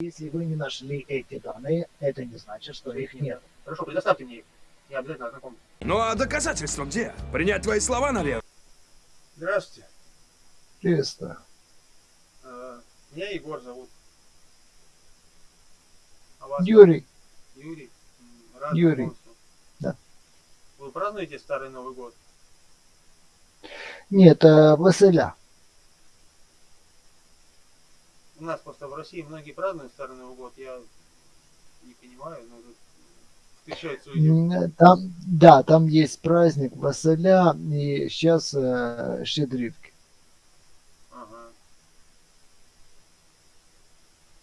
Если вы не нашли эти данные, это не значит, что их нет. Хорошо, предоставьте мне их. Я обязательно ознакомлюсь. Ну а доказательства где? Принять твои слова на веру? Здравствуйте. Чисто. Э, Меня Егор зовут. А вас? Юрий, Юрий. Рад Юрий. Да. Вы празднуете Старый Новый год? нет, э, Василя. У нас просто в России многие празднуют Старый Новый год. Я не понимаю, но тут э, Там, да, там есть праздник Василя и сейчас э, щедрівки. Ага.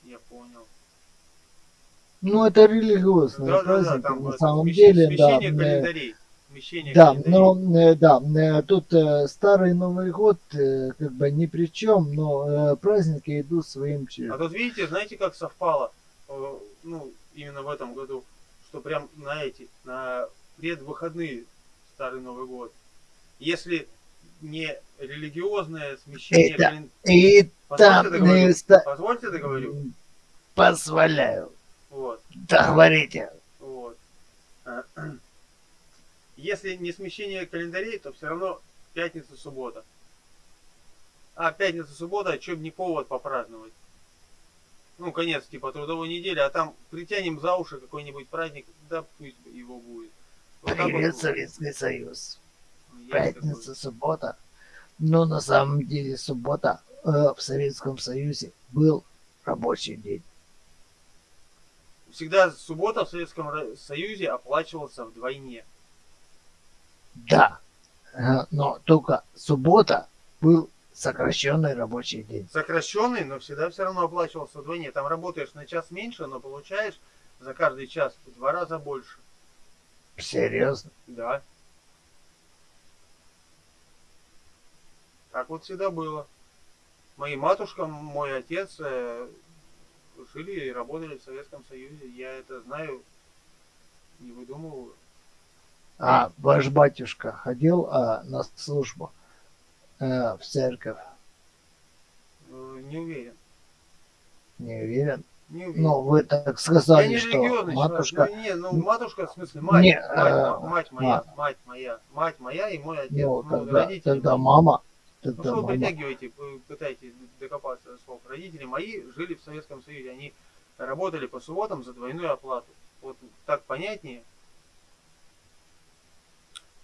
Я понял. Ну, это религиозные Да, да, да, праздники, там на самом деле, да. э, календарей. Смещение Да, но э, да, э, тут э, старый Новый год как бы ни при чем, но праздники идут своим А чередом. тут видите, знаете, как совпало, ну, именно в этом году, что прям на эти, на предвыходные Старый Новый год. Если не религиозное смещение Это- кален- И Позвольте договорю? э, ста- Позвольте договорю. позволяю. Вот, Договорите. вот. Если не смещение календарей, то все равно пятница-суббота. А пятница-суббота, что не повод попраздновать. Ну, конец типа трудовой недели, а там притянем за уши какой-нибудь праздник, да пусть его будет. Вот Привет, вот, Советский Союз. ну, Пятница, такое. суббота. Но на самом деле суббота э, в Советском Союзе был рабочий день. Всегда суббота в Советском Союзе оплачивался вдвойне. Да, э, но только суббота был сокращенный рабочий день. Сокращенный, но всегда все равно оплачивался вдвойне. Там работаешь на час меньше, но получаешь за каждый час в два раза больше. Серьезно? Да. Так вот всегда было. Мои матушка, мой отец э, жили и работали в Советском Союзе. Я это знаю, не выдумываю. А ваш батюшка ходил а, на службу э, в церковь? Э, Не уверен. Не уверен. Не уверен. Ну, вы так я сказали, не что матушка... человек. Ну, не, ну, матушка, в смысле, мать, Не, мать, э, мать моя, мать моя, мать моя и мой отец. Ну, ну, тогда, родители тогда мама... Ну Тогда что вы мама... притягиваете, вы пытаетесь докопаться до слов. Родители мои жили в Советском Союзе, они работали по субботам за двойную оплату. Вот так понятнее.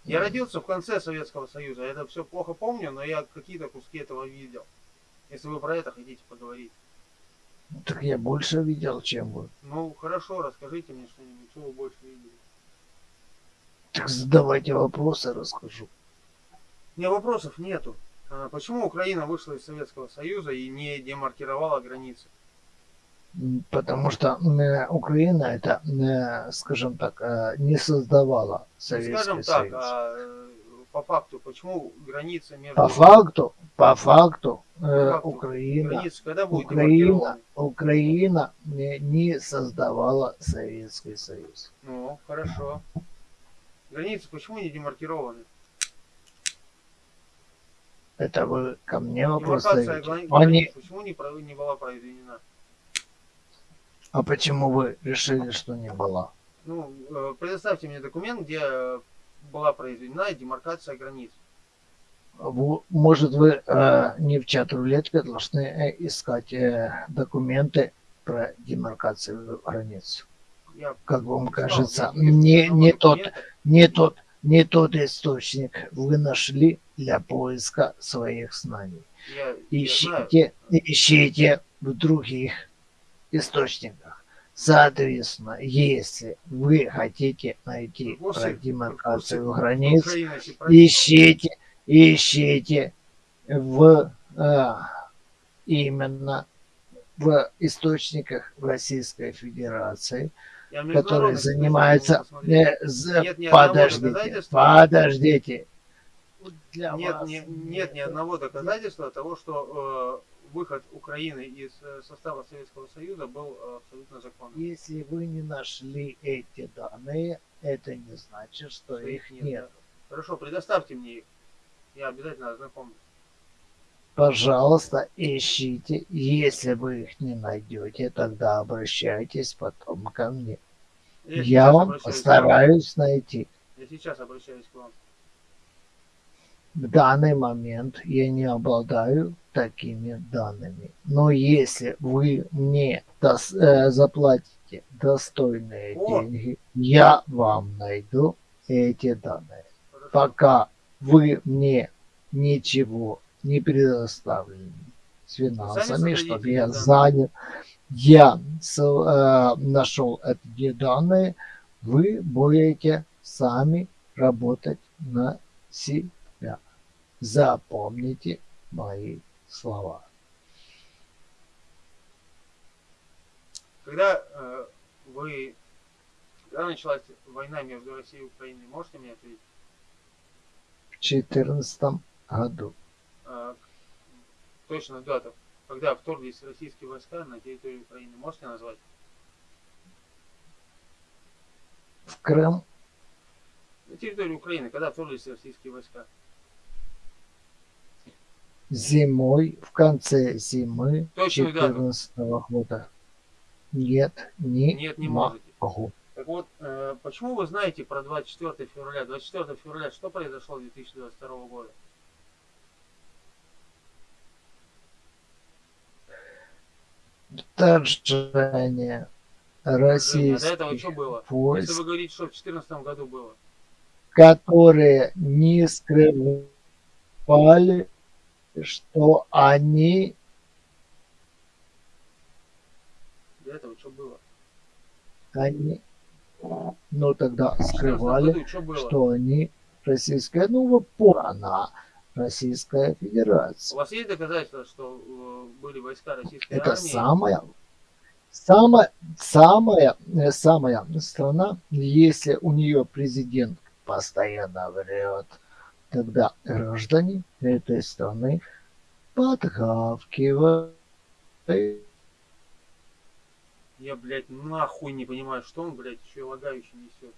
Я родился в конце Советского Союза, это все плохо помню, но я какие-то куски этого видел. Если вы про это хотите поговорить. Так я больше видел, чем вы. Ну хорошо, расскажите мне что-нибудь, что вы больше видели. Так задавайте вопросы, расскажу. У меня вопросов нету. А Почему Украина вышла из Советского Союза и не демаркировала границы? Потому что э, Украина это, э, скажем так, э, не создавала Ну, Советский Скажем так, Союз. а, по факту, почему граница между... По факту, по факту, По факту, Украина, Граница когда будет Украина? Украина не, не создавала Советский Союз. Ну, хорошо. Границы почему не демаркированы? Это вы ко мне вопрос Демаркация ставите. грани- Они, границ почему не, не была произведена? А почему вы решили, что не была? Ну, э, предоставьте мне документ, где была произведена демаркация границ. Может, вы э, не в чат рулетке должны э, искать э, документы про демаркацию границ. Я Как вам искал, кажется, я- я не, не тот, не тот, не тот источник вы нашли для поиска своих знаний. Я, я знаю. Ищите, ищите в других источниках. Соответственно, если вы хотите найти про демаркацию вопросы границ, ищите, ищите в э, именно в источниках Российской Федерации, которые занимаются... э, з- Нет подождите, подождите. Для Нет, вас не- нет ни одного доказательства того, что э, выход Украины из э, состава Советского Союза был э, абсолютно законным. Если вы не нашли эти данные, это не значит, что Что их нет, нет. Хорошо, предоставьте мне их. Я обязательно ознакомлюсь. Пожалуйста, ищите. Если вы их не найдете, тогда обращайтесь потом ко мне. Я, Я вам. постараюсь найти. Я сейчас обращаюсь к вам. В данный момент я не обладаю такими данными. Но если вы мне дос- э, заплатите достойные О! деньги, я вам найду эти данные. Хорошо. Пока вы мне ничего не предоставили с финансами, чтобы я данные. занял, я с- э, нашел эти данные, вы будете сами работать на себя. Запомните мои слова. Когда э, вы... Когда началась война между Россией и Украиной, можете мне ответить? В 2014 году Э, точно дату. Когда вторглись российские войска на территорию Украины, можете назвать? в Крым На территорию Украины, когда вторглись российские войска? Зимой, в конце зимы Точную дату. 2014 года. Нет, не, Нет, не можете. могу. Так вот, э, почему вы знаете про 24 февраля? 24 февраля что произошло 2022 года? Вторжение российских до этого что было? Если войск, вы говорите, что в 2014 году было. которые не скрывали, что они До этого что было? они, ну тогда В 2014 скрывали, году что что они российская, ну вы поняли, она Российская У Федерация. вас есть доказательства, что э, были войска российской Это армии? самая, самая, самая, э, самая страна, если у нее президент постоянно врет, тогда граждане этой страны подгавкивают. Я, блядь, нахуй не понимаю, что он, блядь, еще лагающий несет.